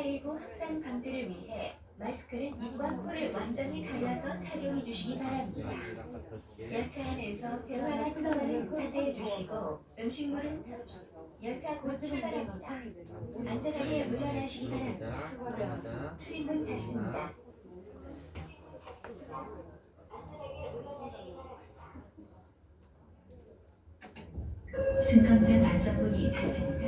코로나19 확산 방지를 위해 마스크는 입과 코를 완전히 가려서 착용해 주시기 바랍니다. 열차 안에서 대화나 통화는 자제해 주시고 음식물은 섭취. 열차 곧 출발합니다. 안전하게 물러나시기 바랍니다. 출입문 닫습니다. 승강장 안전문이 닫힙니다.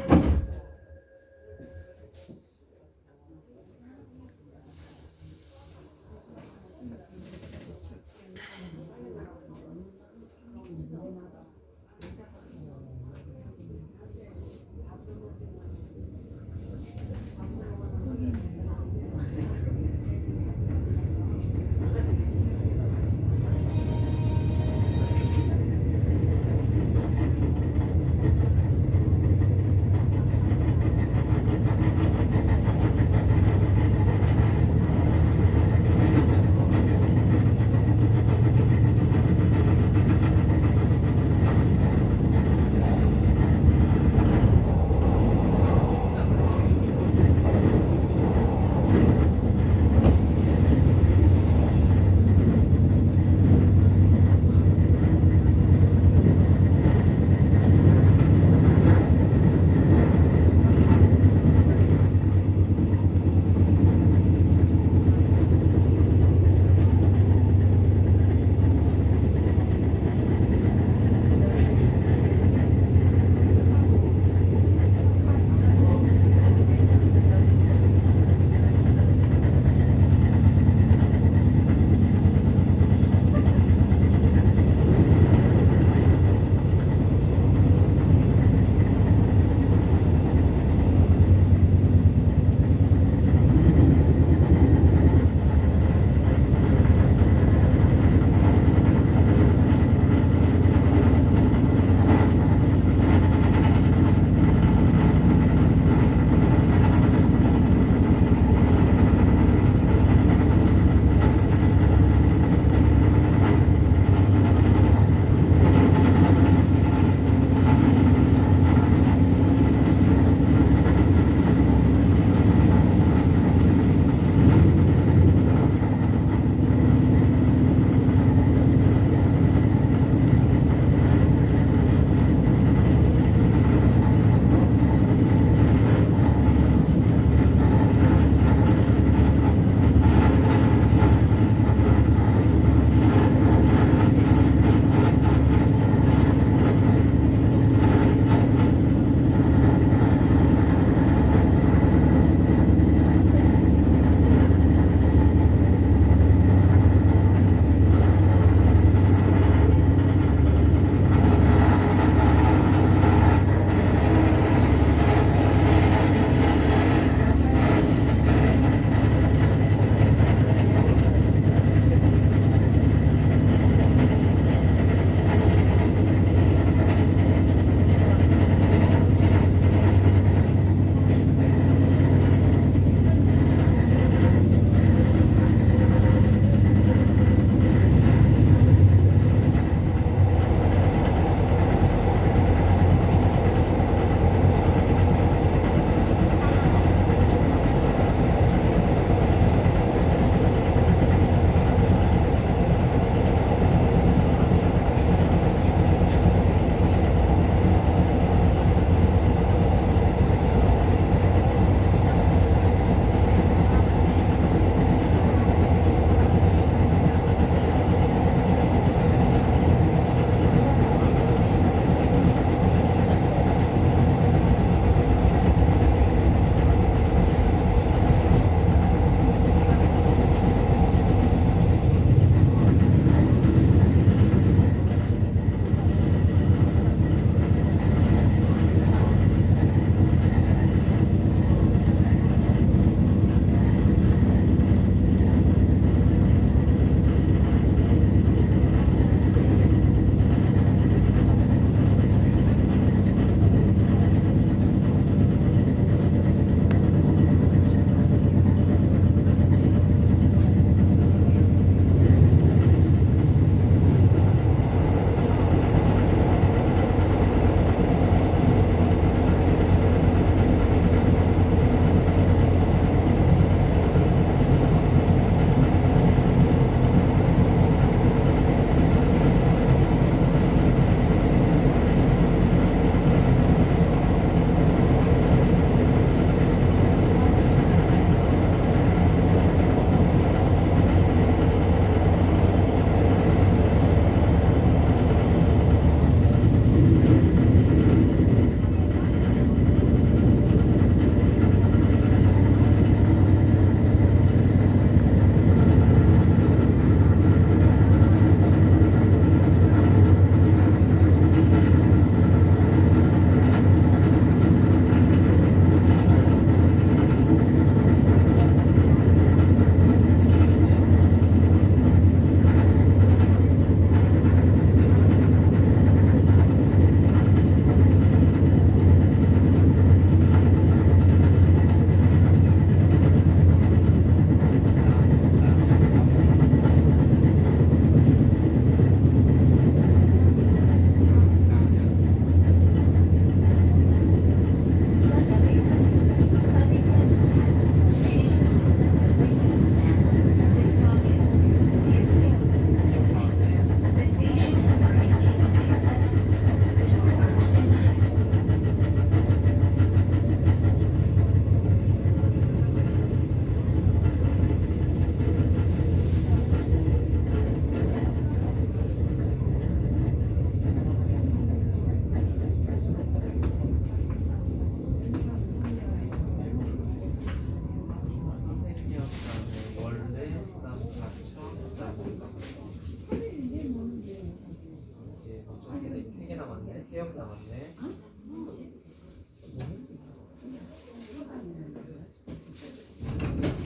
남았네.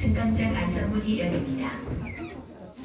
승강장 안전문이 열립니다.